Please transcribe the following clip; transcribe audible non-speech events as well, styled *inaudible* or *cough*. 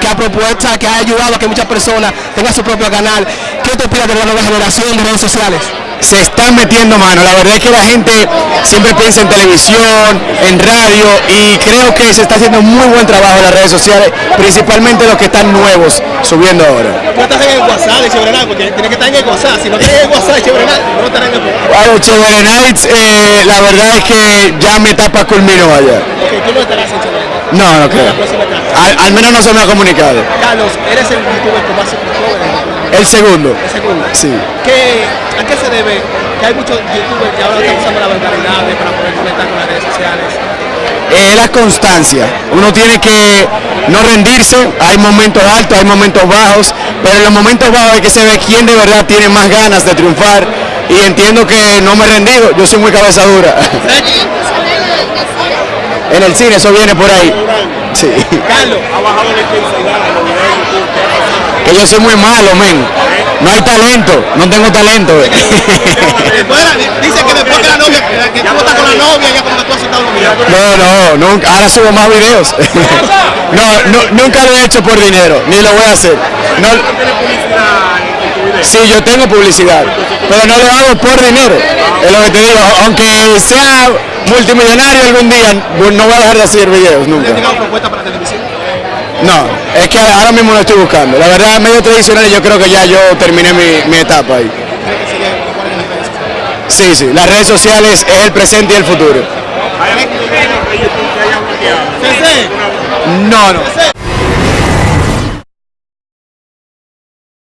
que ha propuesto, que ha ayudado a que muchas personas tengan su propio canal. ¿Qué te opinas de la nueva generación de redes sociales? Se están metiendo mano. La verdad es que la gente siempre piensa en televisión, en radio y creo que se está haciendo muy buen trabajo en las redes sociales, principalmente los que están nuevos subiendo ahora. ¿Tú estás en el WhatsApp de? Porque tienes que estar en el WhatsApp. Si no tienes el WhatsApp de Chévere Night, no estarás en el Bueno, eh, la verdad es que ya mi etapa culminó allá. Ok, tú no estarás en. No, no creo. Al, al menos no se me ha comunicado. Carlos, eres el youtuber con más. El segundo. El segundo. Sí. ¿Qué, ¿A qué se debe que hay muchos youtubers que ahora están usando la vulgaridad para poder conectar con las redes sociales? Es la constancia. Uno tiene que no rendirse. Hay momentos altos, hay momentos bajos, pero en los momentos bajos hay que se ve quién de verdad tiene más ganas de triunfar. Y entiendo que no me he rendido. Yo soy muy cabeza dura. en el cine, eso viene por ahí. Sí. Carlos, Que yo soy muy malo, men. No hay talento, no tengo talento. *laughs* dice que después que la novia, que tú estás con la novia, ya como que tú has aceptado. No, no, nunca, ahora subo más videos. *laughs* No, no, nunca lo he hecho por dinero, ni lo voy a hacer. No, sí, yo tengo publicidad, pero no lo hago por dinero. Es lo que te digo, aunque sea multimillonario algún día, no voy a dejar de hacer videos ¿Le nunca. han llegado propuestas para televisión? No, es que ahora mismo lo estoy buscando. La verdad, medio tradicional yo creo que ya yo terminé mi, mi etapa ahí. Sí, sí, las redes sociales es el presente y el futuro. No, no.